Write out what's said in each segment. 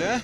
Да?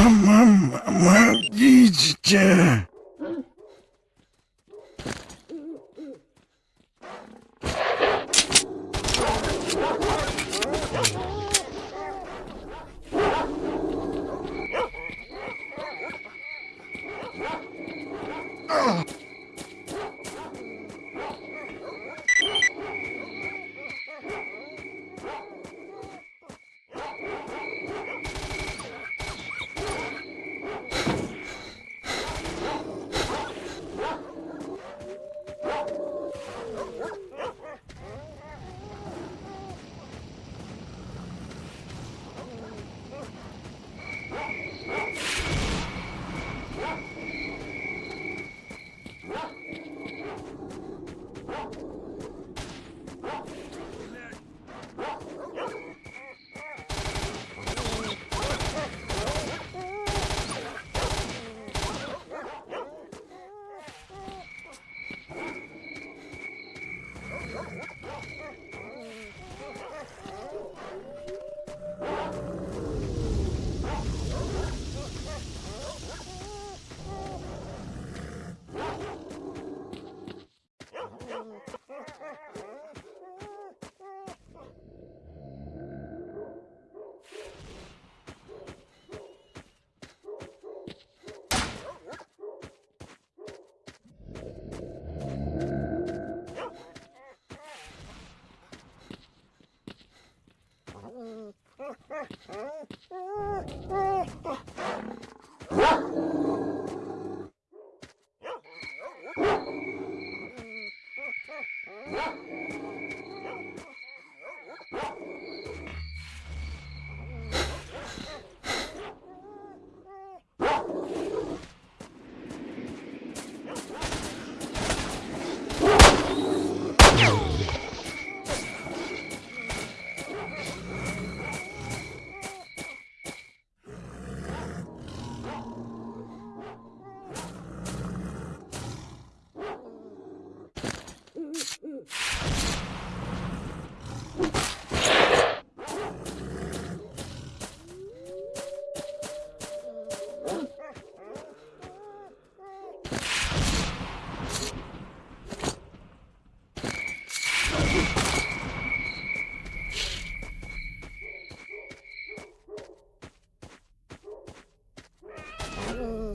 Tamam ama iyice.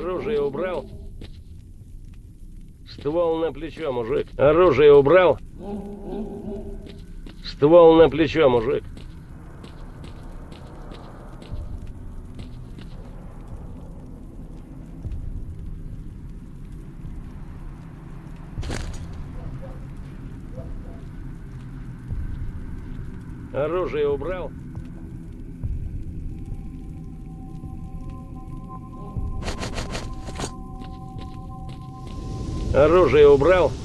Оружие убрал? Ствол на плечо, мужик. Оружие убрал? Ствол на плечо, мужик. Оружие убрал? Оружие убрал?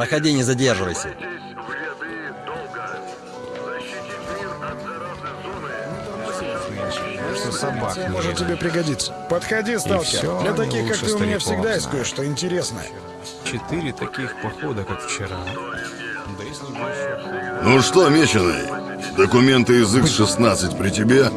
Проходи, не задерживайся. Что собак Это может тебе пригодиться. Подходи, сталкер. Для таких, как ты, у меня всегда есть кое-что интересное. Четыре таких похода, как вчера. Ну что, меченый, документы из X-16 при тебе?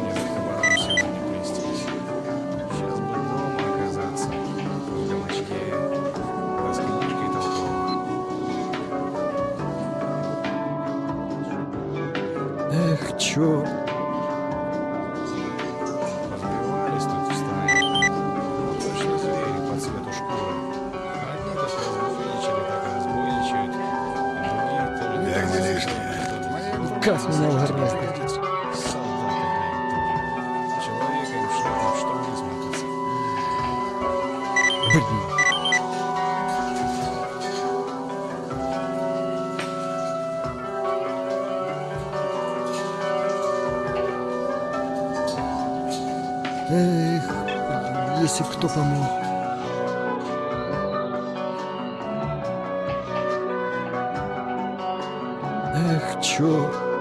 Эх, если б кто помог. Эх, чё?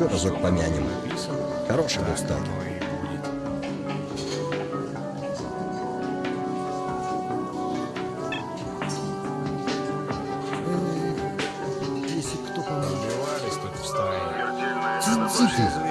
Еще разок помянем. Хороший был сталкер. Если кто поможет. Убивались тут в стае. Тихо.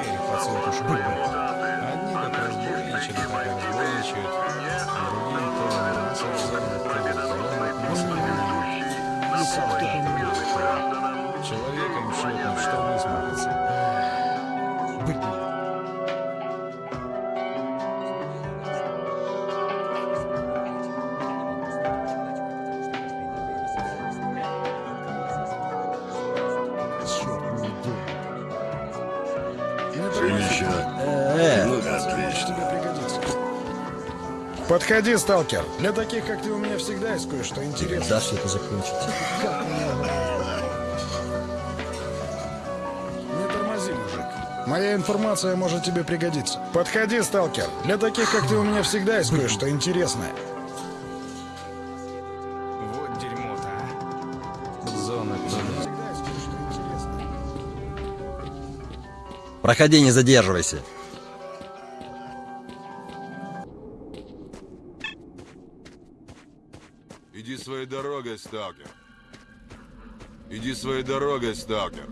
Подходи, сталкер. Для таких, как ты, у меня всегда есть кое-что интересное. когда все это закончится? Не тормози, мужик. Моя информация может тебе пригодиться. Подходи, сталкер. Для таких, как ты, у меня всегда есть кое-что интересное. Вот дерьмо-то, а. Зона. Проходи, не задерживайся. Дорогой, сталкер. Иди своей дорогой, сталкер.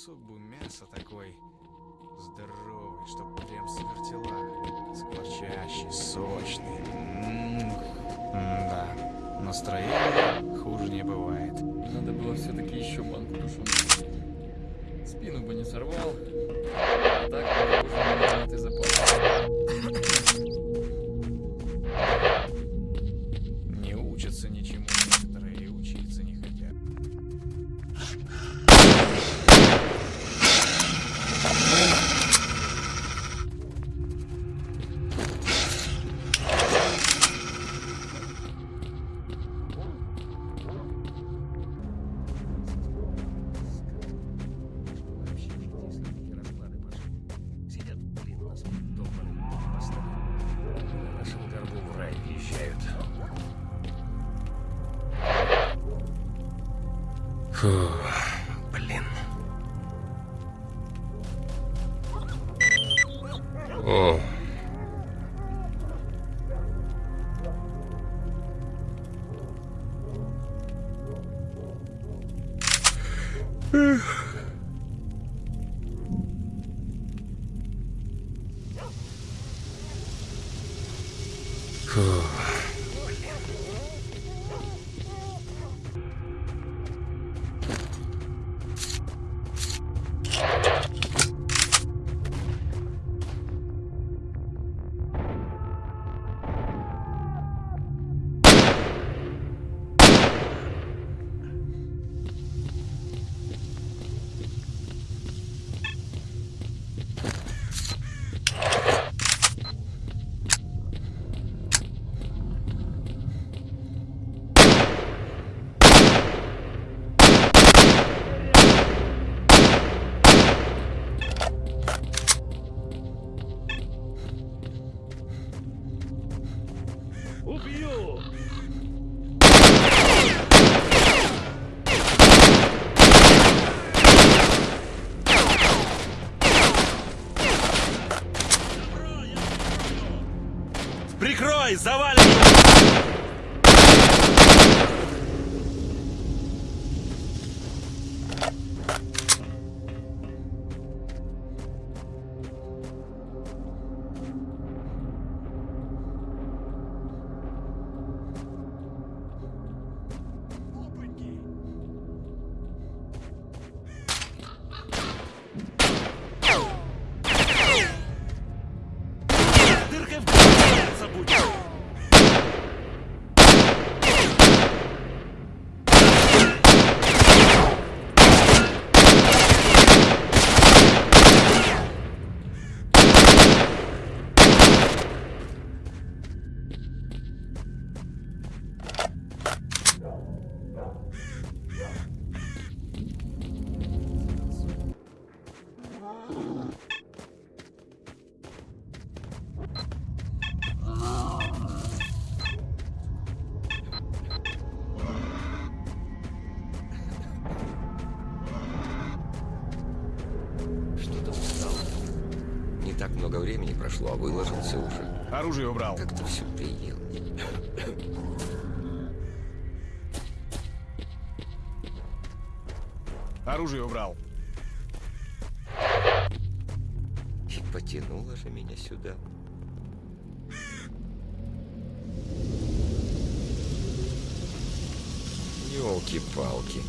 Кусок бы мяса такой здоровый, чтоб прям с вертела. Скворчащий, сочный. Да, настроение хуже не бывает. Надо было все-таки еще банку души. Спину бы не сорвал. А так бы уже нормально ты запас. 嗯。Прошло, а выложился уже. Оружие убрал. Как-то все приел. Оружие убрал. И потянуло же меня сюда. Ёлки-палки.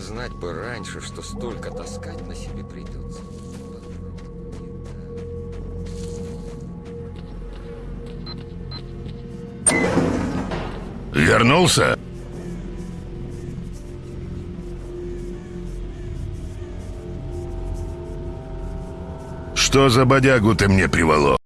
Знать бы раньше, что столько таскать на себе придется. Вернулся? Что за бодягу ты мне приволок?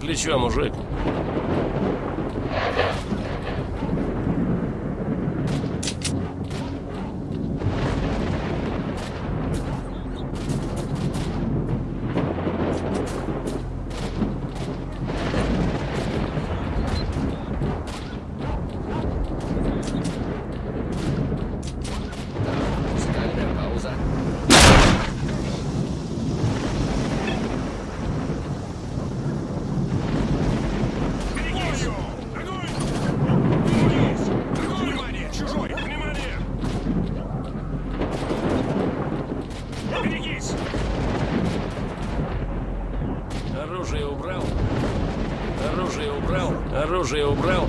Плечо, мужик. Музыкальная пауза. Оружие убрал? Оружие убрал? Оружие убрал?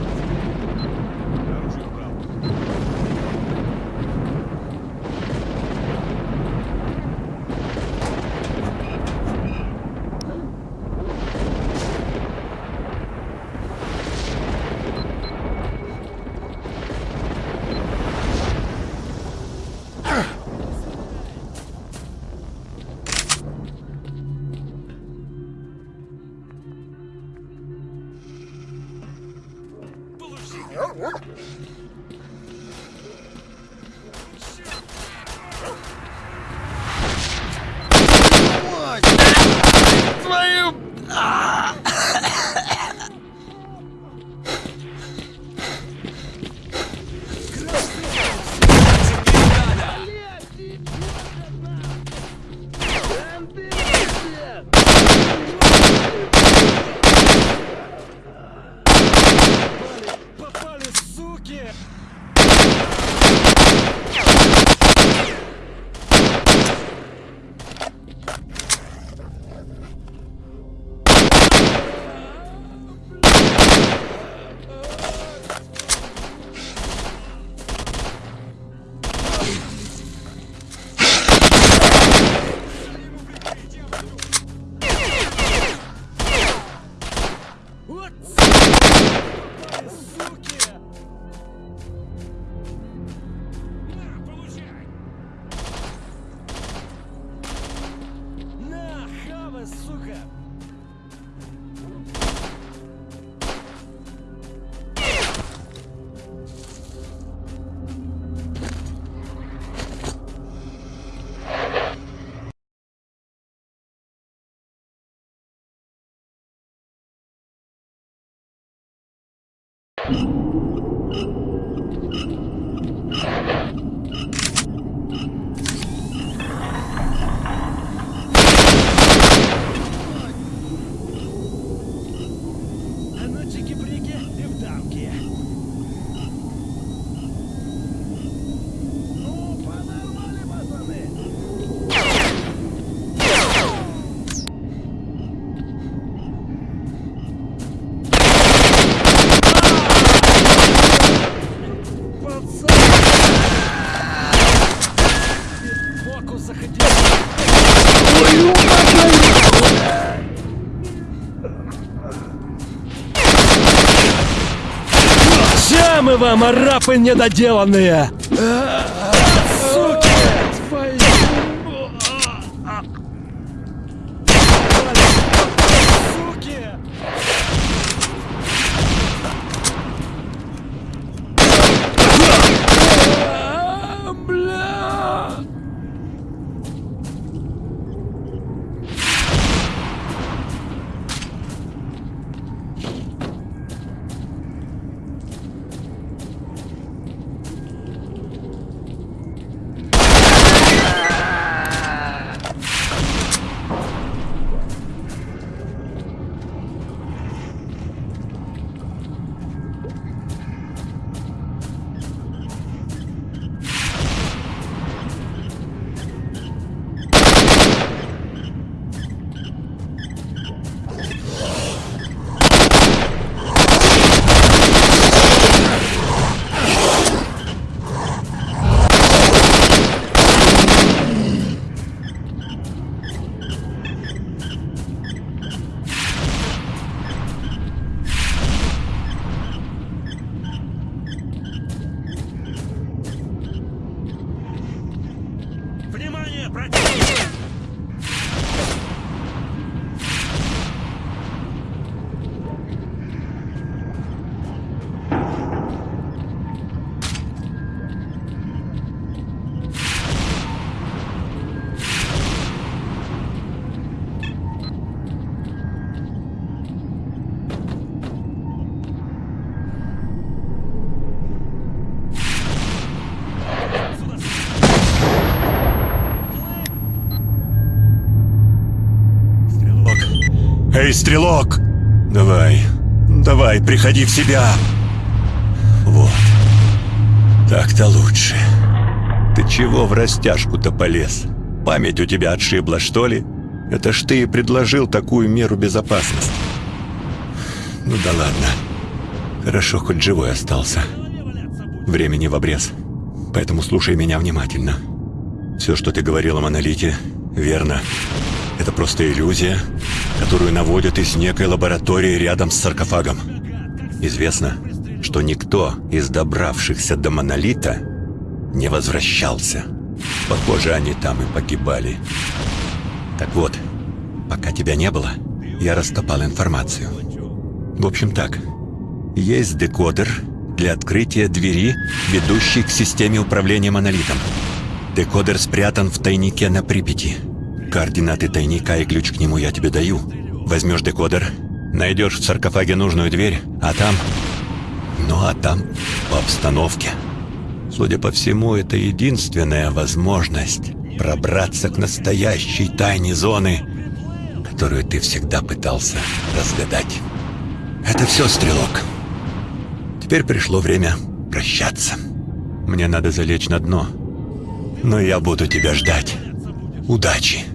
Мы вам, арапы недоделанные! Внимание, противник! Эй, стрелок! Давай, давай, приходи в себя. Вот. Так-то лучше. Ты чего в растяжку-то полез? Память у тебя отшибла, что ли? Это ж ты и предложил такую меру безопасности. Ну да ладно. Хорошо, хоть живой остался. Времени в обрез. Поэтому слушай меня внимательно. Все, что ты говорил о монолите, верно. Это просто иллюзия, которую наводят из некой лаборатории рядом с саркофагом. Известно, что никто из добравшихся до монолита не возвращался. Похоже, они там и погибали. Так вот, пока тебя не было, я раскопал информацию. В общем так, есть декодер для открытия двери, ведущей к системе управления монолитом. Декодер спрятан в тайнике на Припяти. Координаты тайника и ключ к нему я тебе даю. Возьмешь декодер, найдешь в саркофаге нужную дверь, а там... Ну а там по обстановке. Судя по всему, это единственная возможность пробраться к настоящей тайне зоны, которую ты всегда пытался разгадать. Это все, Стрелок. Теперь пришло время прощаться. Мне надо залечь на дно. Но я буду тебя ждать. Удачи!